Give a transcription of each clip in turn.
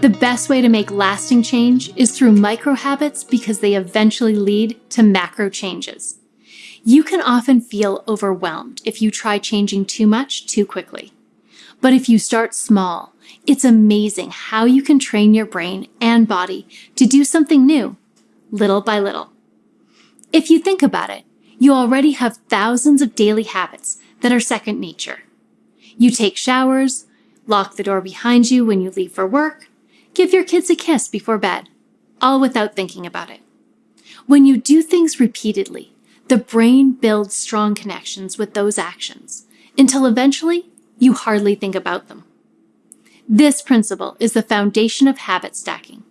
The best way to make lasting change is through micro habits because they eventually lead to macro changes. You can often feel overwhelmed if you try changing too much too quickly. But if you start small, it's amazing how you can train your brain and body to do something new, little by little. If you think about it, you already have thousands of daily habits that are second nature. You take showers, lock the door behind you when you leave for work, give your kids a kiss before bed, all without thinking about it. When you do things repeatedly, the brain builds strong connections with those actions until eventually you hardly think about them. This principle is the foundation of habit stacking.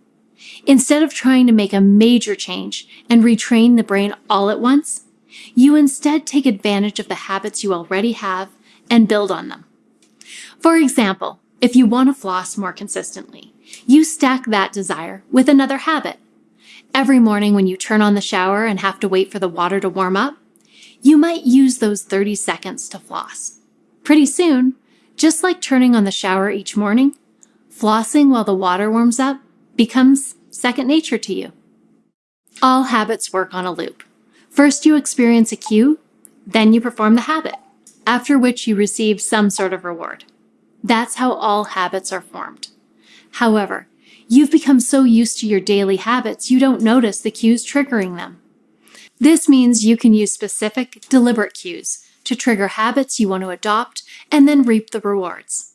Instead of trying to make a major change and retrain the brain all at once, you instead take advantage of the habits you already have and build on them. For example, if you want to floss more consistently, you stack that desire with another habit. Every morning when you turn on the shower and have to wait for the water to warm up, you might use those 30 seconds to floss. Pretty soon, just like turning on the shower each morning, flossing while the water warms up becomes second nature to you. All habits work on a loop. First, you experience a cue, then you perform the habit, after which you receive some sort of reward. That's how all habits are formed. However, you've become so used to your daily habits you don't notice the cues triggering them. This means you can use specific, deliberate cues to trigger habits you want to adopt and then reap the rewards.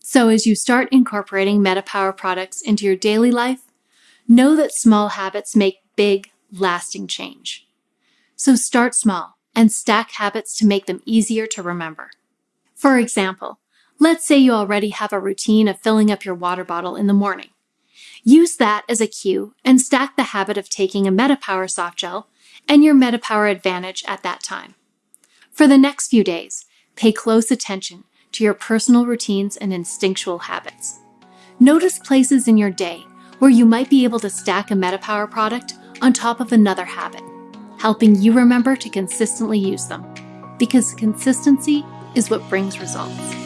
So as you start incorporating MetaPower products into your daily life, know that small habits make big, lasting change. So start small and stack habits to make them easier to remember. For example, let's say you already have a routine of filling up your water bottle in the morning. Use that as a cue and stack the habit of taking a MetaPower soft gel and your MetaPower Advantage at that time. For the next few days, pay close attention to your personal routines and instinctual habits. Notice places in your day where you might be able to stack a MetaPower product on top of another habit, helping you remember to consistently use them. Because consistency is what brings results.